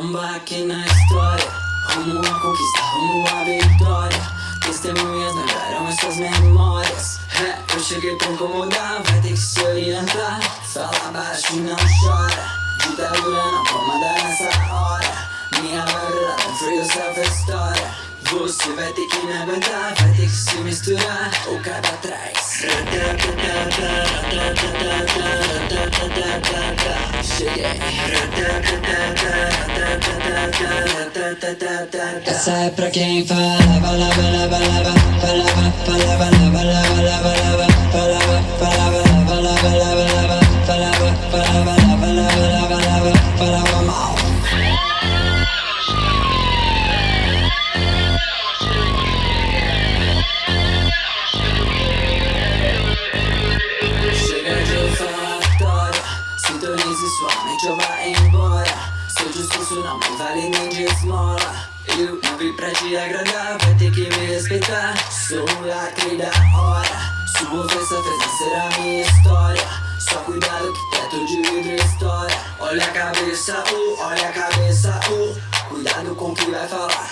um baque na história. Rumo à conquista, rumo à vitória. Testemunhas lembraram essas memórias. É, Eu cheguei pra incomodar, vai ter que se orientar. Fala baixo e não chora. Ditadura não comanda nessa hora. Minha vibe free yourself a história. Você vai ter que me aguentar, vai ter que se misturar. Ou cai pra trás Cheguei Essa é pra quem fala, fala, fala, fala, fala, fala, fala, fala, fala, fala, fala, fala, fala, fala, fala, fala, fala, fala, fala, sua Discurso não vale nem de esmola. Eu não vim pra te agradar, vai ter que me respeitar. Sou o lacre da hora Sua ofensa fez nascer a minha história. Só cuidado que teto de vidro história Olha a cabeça, uh, olha a cabeça, uh Cuidado com o que vai falar.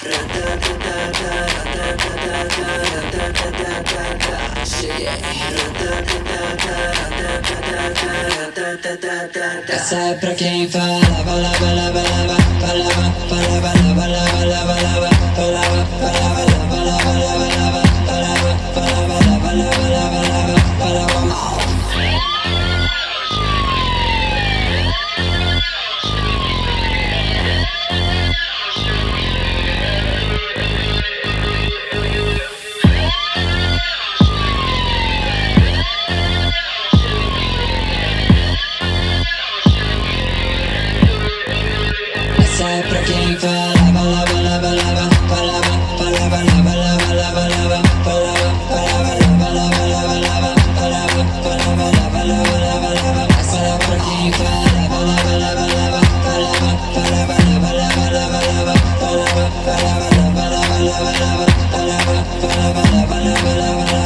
Cheguei. Essa é pra quem fala bala bala bala bala bala bala Bala bala bala bala